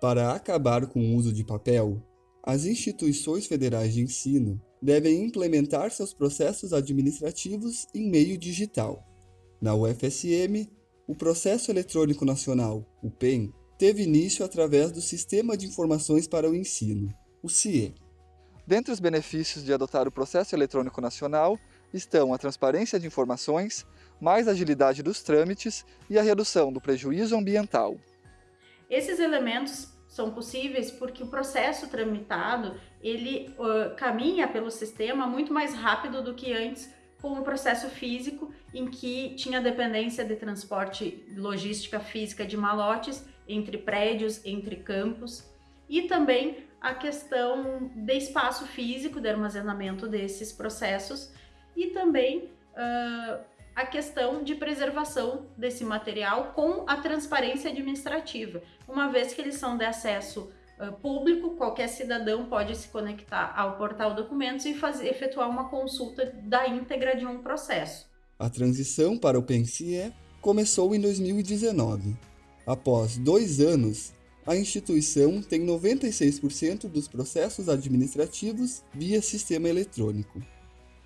Para acabar com o uso de papel, as instituições federais de ensino devem implementar seus processos administrativos em meio digital. Na UFSM, o Processo Eletrônico Nacional, o PEN, teve início através do Sistema de Informações para o Ensino, o CIE. Dentre os benefícios de adotar o Processo Eletrônico Nacional estão a transparência de informações, mais agilidade dos trâmites e a redução do prejuízo ambiental. Esses elementos são possíveis porque o processo tramitado ele uh, caminha pelo sistema muito mais rápido do que antes com o processo físico em que tinha dependência de transporte logística física de malotes entre prédios, entre campos e também a questão de espaço físico de armazenamento desses processos e também uh, a questão de preservação desse material com a transparência administrativa, uma vez que eles são de acesso público, qualquer cidadão pode se conectar ao portal documentos e fazer, efetuar uma consulta da íntegra de um processo. A transição para o PENCIE começou em 2019. Após dois anos, a instituição tem 96% dos processos administrativos via sistema eletrônico.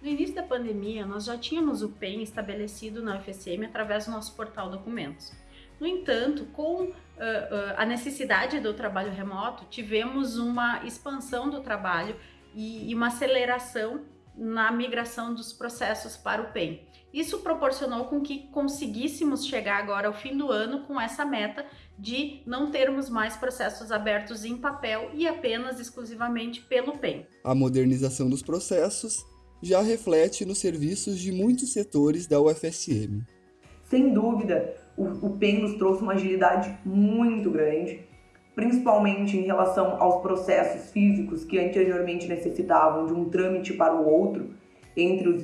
No início da pandemia, nós já tínhamos o PEN estabelecido na UFSM através do nosso portal documentos. No entanto, com uh, uh, a necessidade do trabalho remoto, tivemos uma expansão do trabalho e, e uma aceleração na migração dos processos para o PEN. Isso proporcionou com que conseguíssemos chegar agora ao fim do ano com essa meta de não termos mais processos abertos em papel e apenas exclusivamente pelo PEN. A modernização dos processos já reflete nos serviços de muitos setores da UFSM. Sem dúvida, o, o PEN nos trouxe uma agilidade muito grande, principalmente em relação aos processos físicos que anteriormente necessitavam de um trâmite para o outro entre os,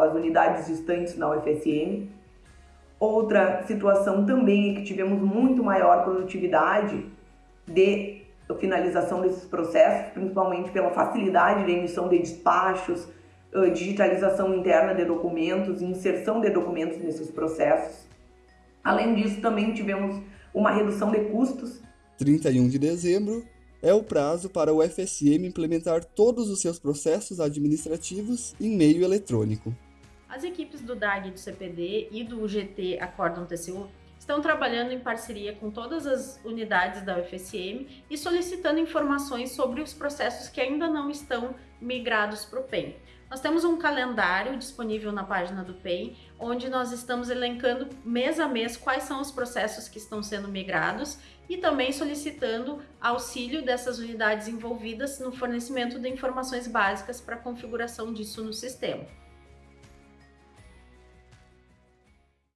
as unidades distantes na UFSM. Outra situação também é que tivemos muito maior produtividade de finalização desses processos, principalmente pela facilidade de emissão de despachos, digitalização interna de documentos, inserção de documentos nesses processos. Além disso, também tivemos uma redução de custos. 31 de dezembro é o prazo para o FSM implementar todos os seus processos administrativos em meio eletrônico. As equipes do DAG do CPD e do UGT Acordam TCU estão trabalhando em parceria com todas as unidades da UFSM e solicitando informações sobre os processos que ainda não estão migrados para o PEN. Nós temos um calendário disponível na página do PEN, onde nós estamos elencando mês a mês quais são os processos que estão sendo migrados e também solicitando auxílio dessas unidades envolvidas no fornecimento de informações básicas para a configuração disso no sistema.